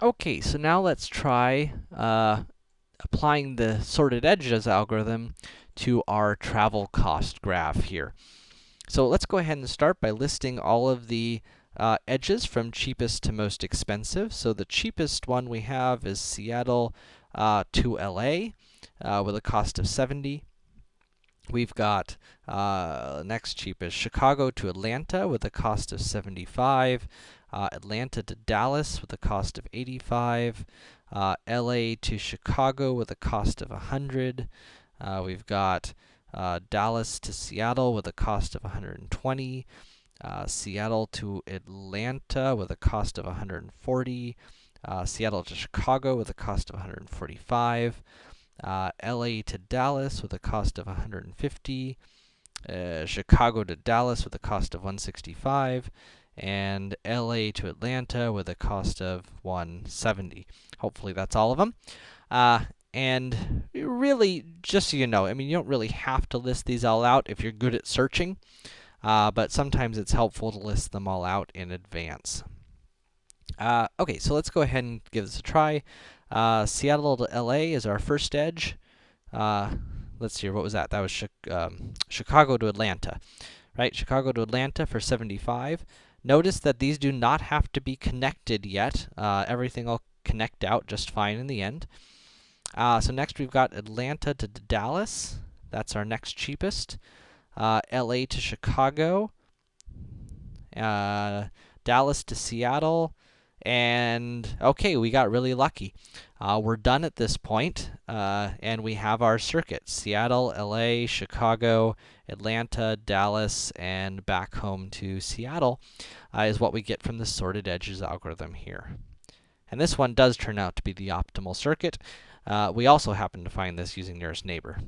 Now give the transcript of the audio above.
Okay, so now let's try uh, applying the sorted edges algorithm to our travel cost graph here. So let's go ahead and start by listing all of the uh, edges from cheapest to most expensive. So the cheapest one we have is Seattle uh, to LA uh, with a cost of 70. We've got uh, next cheapest Chicago to Atlanta with a cost of 75 uh, Atlanta to Dallas with a cost of 85, uh, LA to Chicago with a cost of 100. Uh, we've got uh, Dallas to Seattle with a cost of 120, uh, Seattle to Atlanta with a cost of 140, uh, Seattle to Chicago with a cost of 145, LA to Dallas with a cost of 150, Chicago to Dallas with a cost of 165, and LA to Atlanta with a cost of 170. Hopefully that's all of them. Uh, and really, just so you know, I mean, you don't really have to list these all out if you're good at searching, uh, but sometimes it's helpful to list them all out in advance. Uh, okay, so let's go ahead and give this a try. Uh, Seattle to LA is our first edge. Uh, let's see, what was that? That was um, Chicago to Atlanta, right? Chicago to Atlanta for 75. Notice that these do not have to be connected yet. Uh, everything will connect out just fine in the end. Uh, so next we've got Atlanta to Dallas. That's our next cheapest. Uh, LA to Chicago. Uh, Dallas to Seattle. And, okay, we got really lucky. Uh, we're done at this point, uh, and we have our circuit. Seattle, LA, Chicago, Atlanta, Dallas, and back home to Seattle uh, is what we get from the sorted edges algorithm here. And this one does turn out to be the optimal circuit. Uh, we also happen to find this using nearest neighbor.